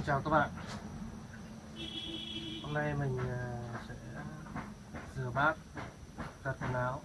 Xin chào các bạn Hôm nay mình à, sẽ rửa bát, giặt quần áo.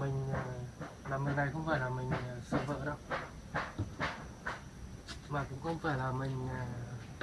Mình à, làm việc này không phải là mình à, sợ vợ đâu. Mà cũng không phải là mình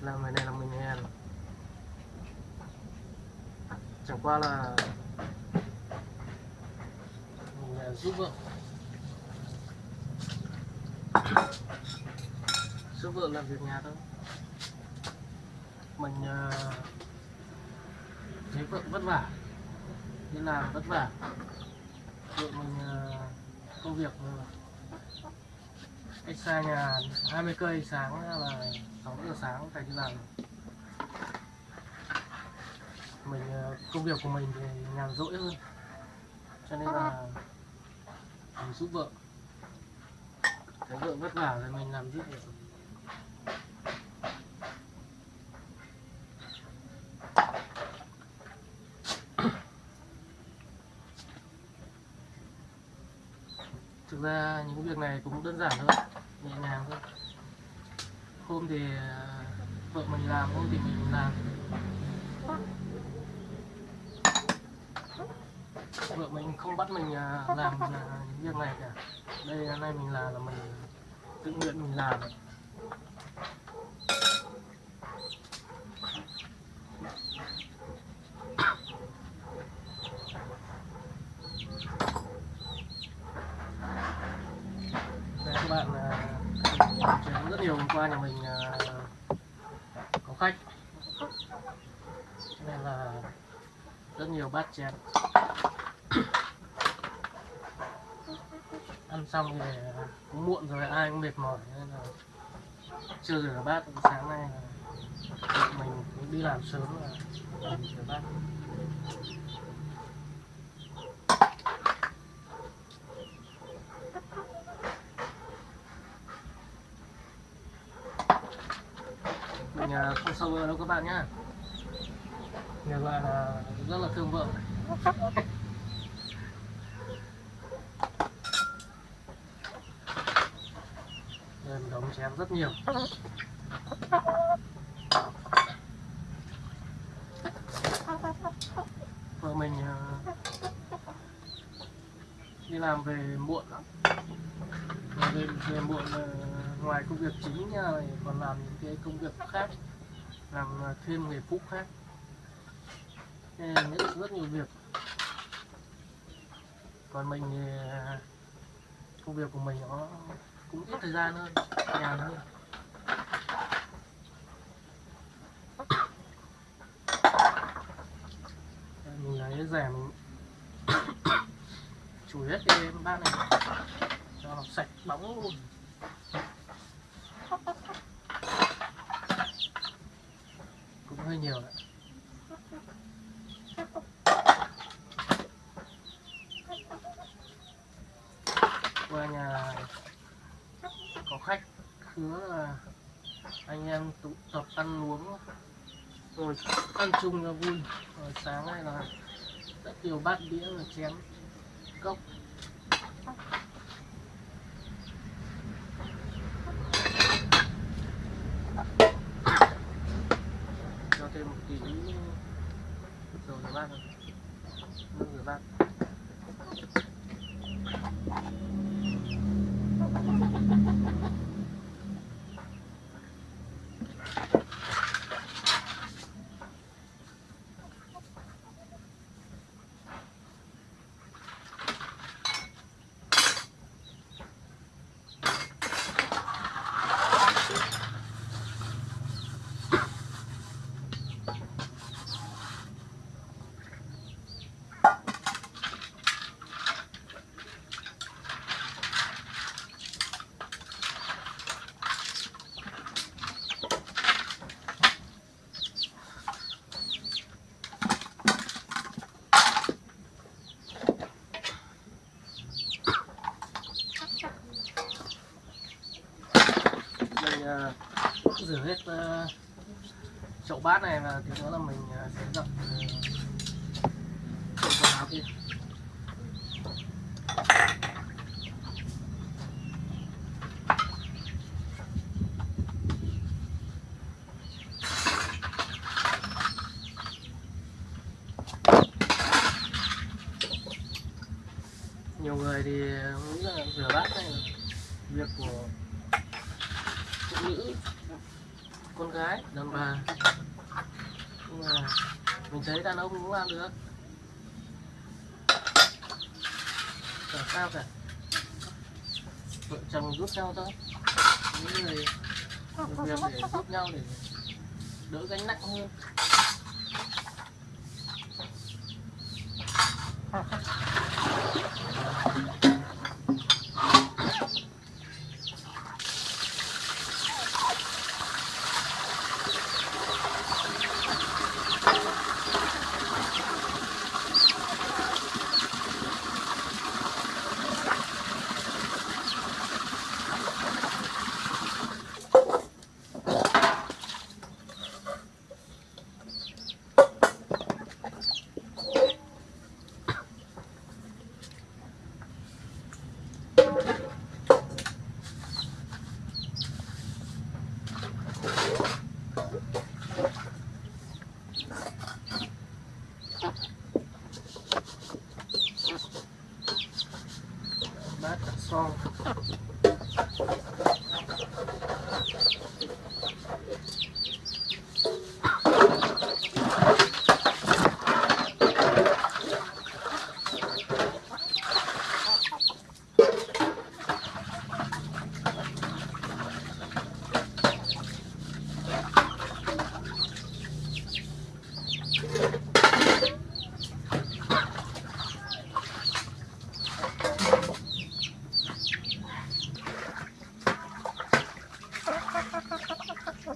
làm việc này là mình hèn. Chẳng qua là mình giúp vợ giúp vợ làm việc nhà thôi. Mình uh, thấy vợ vất vả. Đi làm vất vả. Vợ mình uh, công việc ờ, cách xa nhà 20 cây sáng là 6 giờ sáng phải đi làm. Mình uh, công việc của mình thì nhàn rỗi hơn. Cho nên là mình giúp vợ. Thấy vợ vất vả thì mình làm giúp được thực ra những việc này cũng đơn giản thôi, nhẹ nhàng thôi. Hôm thì ờ, vợ mình làm, hôm thì mình làm. Vợ mình không bắt mình ờ, làm những việc này cả. Đây, hôm nay mình làm là mình tự nguyện mình làm đây các bạn à, chén rất nhiều hôm qua nhà mình uh, có khách. Nên là rất nhiều bát chén ăn xong thì ờ, cũng muộn rồi ai cũng mệt mỏi nên là chưa rửa bát. Sáng nay là mình cũng đi làm sớm là mình rửa bát mình à, không sâu đâu các bạn nhá. Nhờ gọi là à, rất là thương vợ. Đây, đóng chén rất nhiều. Vợ mình à, đi làm về muộn lắm. Về, về muộn à, ngoài công việc chính nhà này còn làm những cái công việc khác làm à, thêm nghề phụ khác. Nghĩ rất, nhiều việc. Còn mình thì à, công việc của mình nó cũng ít thời gian hơn nhàn hơn mình lấy rẻ mình chùi hết cái bát này cho nó sạch bóng luôn cũng hơi nhiều đấy qua nhà có khách hứa là anh em tụ tập ăn uống rồi ăn chung là vui. Rồi sáng nay là rất nhiều bát đĩa và chén cốc. Thì cũng ờ, một tí thôi, rửa bát Ờ, rửa hết ờ, chậu bát này và tí nữa là mình ờ, sẽ dập chậu quần áo kia. Nhiều người thì nghĩ là rửa bát này, việc của nữ con gái đàn bà. Nhưng mà mình thấy đàn ông cũng làm được. Chẳng sao cả. Vợ chồng giúp nhau thôi. Những người việc để giúp nhau để đỡ gánh nặng hơn bát đặt son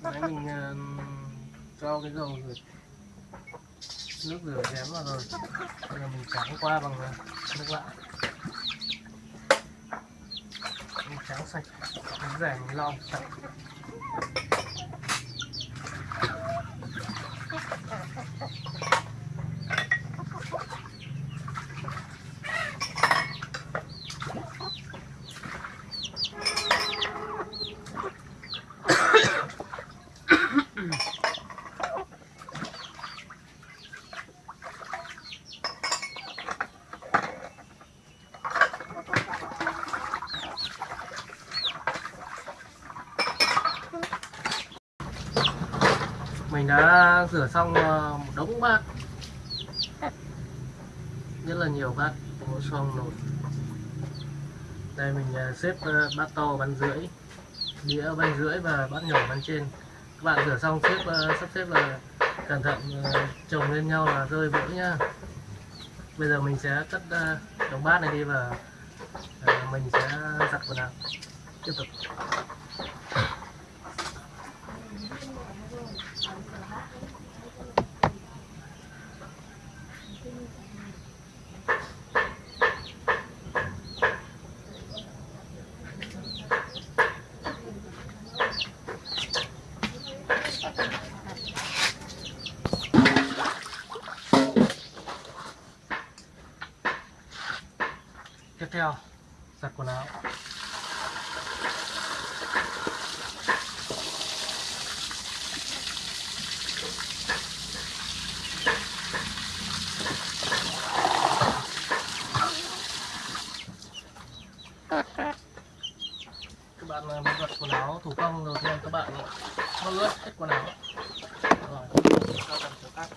Đấy, mình ờ, cho cái dầu rồi nước vào rồi bây giờ mình tráng qua bằng ờ, nước lạ mình tráng sạch, mình rẻ mình lau sạch Mình đã rửa xong ờ, một đống bát. Rất là nhiều bát. Một xong nồi đây mình ờ, xếp ờ, bát to, bát rưỡi. Đĩa, bát rưỡi và bát nhỏ, bát trên. Các bạn rửa xong, xếp sắp xếp là cẩn thận chồng lên nhau là rơi vỡ nhá. Bây giờ mình sẽ cất đống bát này đi và mình sẽ giặt quần áo. Tiếp tục. Theo giặt quần áo. Các bạn à, muốn giặt quần áo thủ công rồi thì các bạn nó ướt hết quần áo rồi cho cần chỗ khác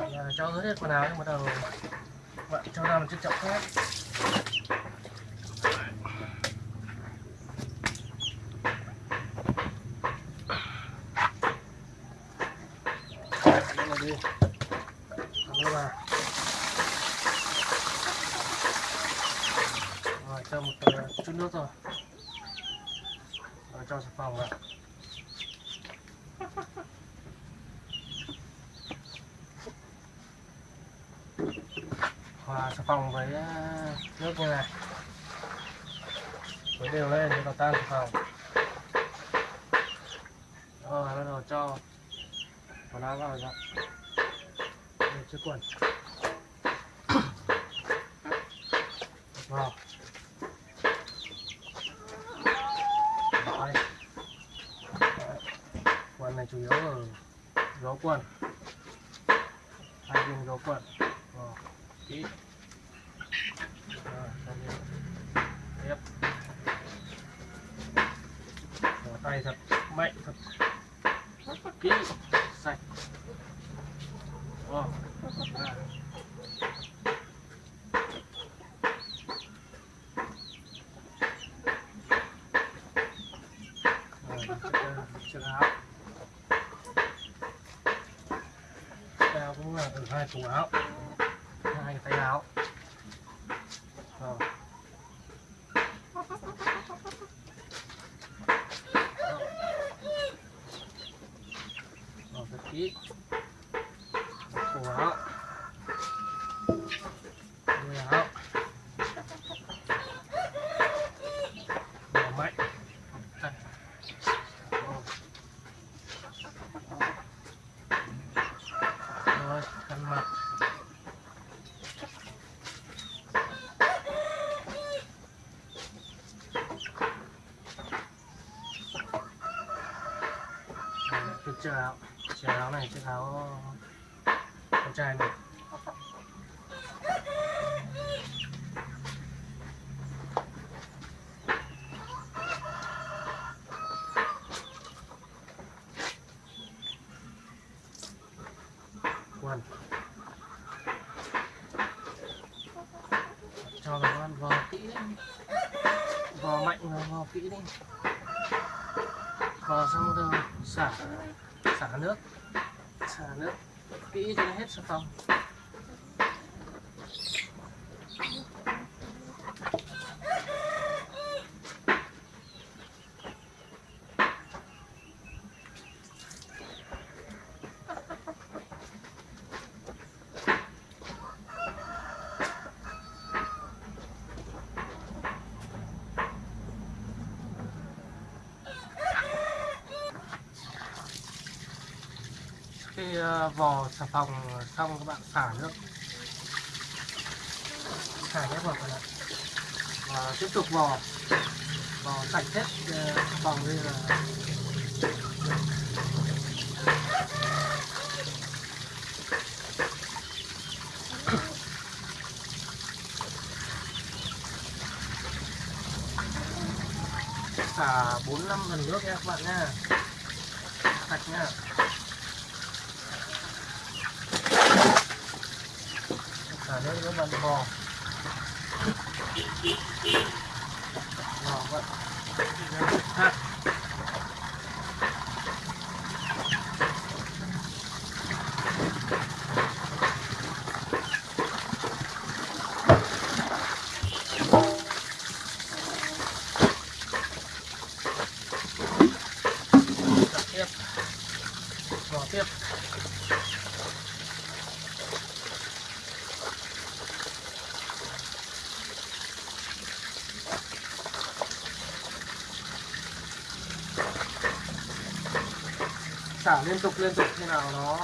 bạn ờ, nào nhưng bắt đầu bạn cho ra một chiếc chậu khác. Đi. Đây là rồi, cho một ờ, chút nước rồi rồi, cho xà phòng vào hòa xà phòng với à, nước như này. Khuấy đều lên cho nó tan xà phòng. Rồi bắt đầu cho quần áo vào giặt để chiếc quần. Vào. Đây. này chủ yếu ở gió quần. Hai viên gió quần. Rồi, kỹ tiếp. Bỏ tay thật mạnh thật kỹ sạch. Oh à. Rồi, chiếc, ờ, chiếc áo Chiếc áo cũng là từ hai thùng áo hai cái tay áo rồi rồi của. Kỹ áo. Đuôi áo mạnh Rồi. mặt chiếc áo này, chiếc áo con trai này. Quần. Cho nó ăn vò kỹ vò mạnh và vò kỹ đi. Vò xong rồi, xả xả nước. Xả nước. Kỹ cho nó hết xà phòng. Ờ, vò xà phòng xong các bạn xả nước. Xả nước vào này. Và tiếp tục vò. Vò sạch hết ờ, xà phòng đây là xả bốn năm phần nước nha các bạn nha. Sạch nha. Xả nước các bạn vò vò vậy ha Xả tiếp vò tiếp xả liên tục liên tục khi nào nó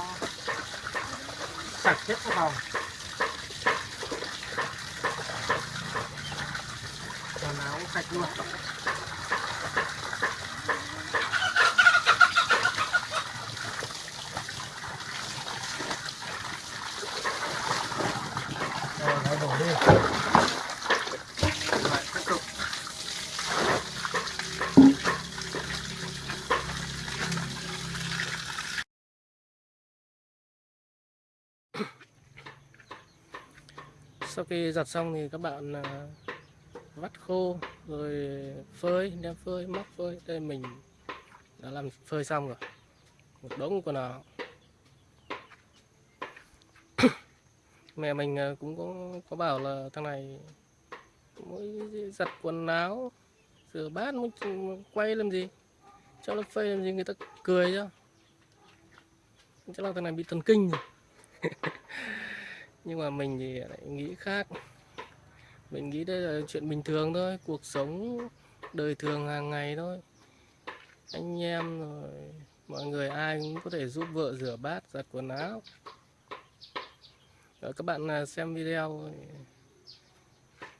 sạch hết cái phòng nào áo sạch luôn rồi nó đổ đi lại tiếp tục sau khi giặt xong thì các bạn à, vắt khô, rồi phơi, đem phơi, móc phơi. Đây, mình đã làm phơi xong rồi. Một đống quần áo. Mẹ mình à, cũng có có bảo là thằng này mỗi giặt quần áo, rửa bát mới quay làm gì? Cho nó phơi làm gì người ta cười chứ. Chắc là thằng này bị thần kinh rồi. nhưng mà mình thì lại nghĩ khác. Mình nghĩ đây là chuyện bình thường thôi, cuộc sống đời thường hàng ngày thôi. Anh em rồi, mọi người ai cũng có thể giúp vợ rửa bát, giặt quần áo. Rồi các bạn à, xem video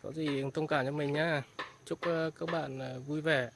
có gì thông cảm cho mình nhá. Chúc ờ, các bạn à, vui vẻ.